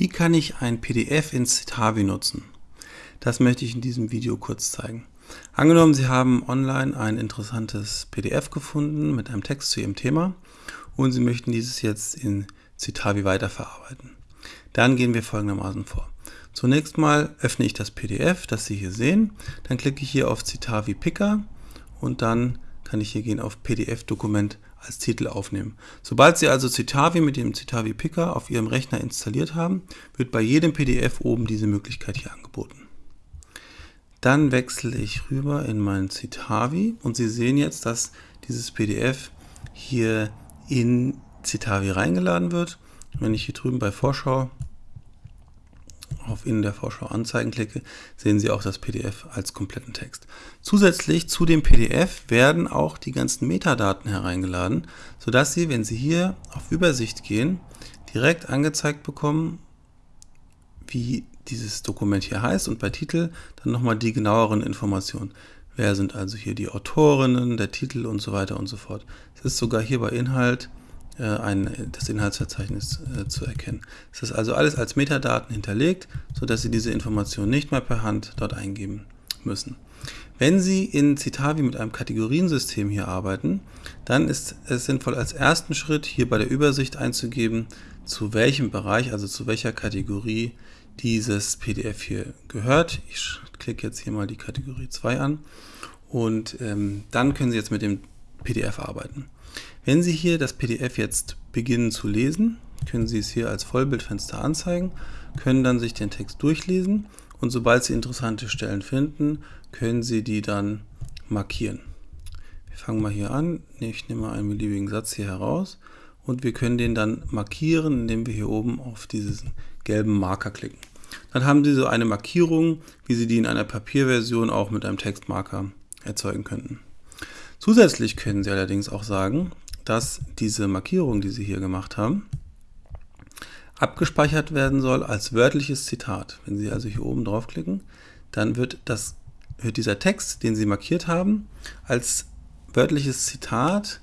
Wie kann ich ein PDF in Citavi nutzen? Das möchte ich in diesem Video kurz zeigen. Angenommen, Sie haben online ein interessantes PDF gefunden mit einem Text zu Ihrem Thema und Sie möchten dieses jetzt in Citavi weiterverarbeiten. Dann gehen wir folgendermaßen vor. Zunächst mal öffne ich das PDF, das Sie hier sehen. Dann klicke ich hier auf Citavi Picker und dann kann ich hier gehen auf PDF-Dokument als Titel aufnehmen. Sobald Sie also Citavi mit dem Citavi Picker auf Ihrem Rechner installiert haben, wird bei jedem PDF oben diese Möglichkeit hier angeboten. Dann wechsle ich rüber in mein Citavi und Sie sehen jetzt, dass dieses PDF hier in Citavi reingeladen wird. Wenn ich hier drüben bei Vorschau auf in der Vorschau anzeigen klicke, sehen Sie auch das PDF als kompletten Text. Zusätzlich zu dem PDF werden auch die ganzen Metadaten hereingeladen, sodass Sie, wenn Sie hier auf Übersicht gehen, direkt angezeigt bekommen, wie dieses Dokument hier heißt und bei Titel dann nochmal die genaueren Informationen. Wer sind also hier die Autorinnen, der Titel und so weiter und so fort. Es ist sogar hier bei Inhalt ein, das Inhaltsverzeichnis äh, zu erkennen. Es ist also alles als Metadaten hinterlegt, sodass Sie diese Informationen nicht mehr per Hand dort eingeben müssen. Wenn Sie in Citavi mit einem Kategoriensystem hier arbeiten, dann ist es sinnvoll, als ersten Schritt hier bei der Übersicht einzugeben, zu welchem Bereich, also zu welcher Kategorie dieses PDF hier gehört. Ich klicke jetzt hier mal die Kategorie 2 an und ähm, dann können Sie jetzt mit dem PDF arbeiten. Wenn Sie hier das PDF jetzt beginnen zu lesen, können Sie es hier als Vollbildfenster anzeigen, können dann sich den Text durchlesen und sobald Sie interessante Stellen finden, können Sie die dann markieren. Wir fangen mal hier an. Ich nehme mal einen beliebigen Satz hier heraus und wir können den dann markieren, indem wir hier oben auf diesen gelben Marker klicken. Dann haben Sie so eine Markierung, wie Sie die in einer Papierversion auch mit einem Textmarker erzeugen könnten. Zusätzlich können Sie allerdings auch sagen, dass diese Markierung, die Sie hier gemacht haben, abgespeichert werden soll als wörtliches Zitat. Wenn Sie also hier oben draufklicken, dann wird, das, wird dieser Text, den Sie markiert haben, als wörtliches Zitat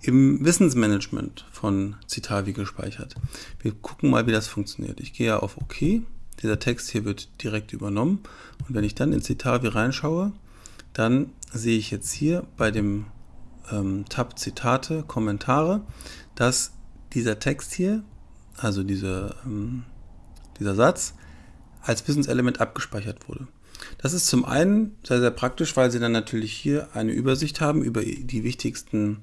im Wissensmanagement von Citavi gespeichert. Wir gucken mal, wie das funktioniert. Ich gehe auf OK. Dieser Text hier wird direkt übernommen. Und wenn ich dann in Citavi reinschaue, dann sehe ich jetzt hier bei dem ähm, Tab Zitate, Kommentare, dass dieser Text hier, also diese, ähm, dieser Satz, als Wissenselement abgespeichert wurde. Das ist zum einen sehr, sehr praktisch, weil Sie dann natürlich hier eine Übersicht haben über die wichtigsten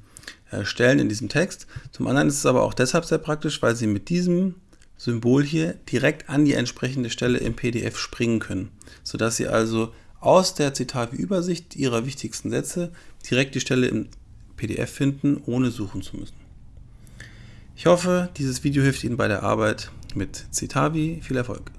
äh, Stellen in diesem Text. Zum anderen ist es aber auch deshalb sehr praktisch, weil Sie mit diesem Symbol hier direkt an die entsprechende Stelle im PDF springen können, sodass Sie also aus der Zitate-Übersicht Ihrer wichtigsten Sätze direkt die Stelle im PDF finden, ohne suchen zu müssen. Ich hoffe, dieses Video hilft Ihnen bei der Arbeit mit Citavi. Viel Erfolg!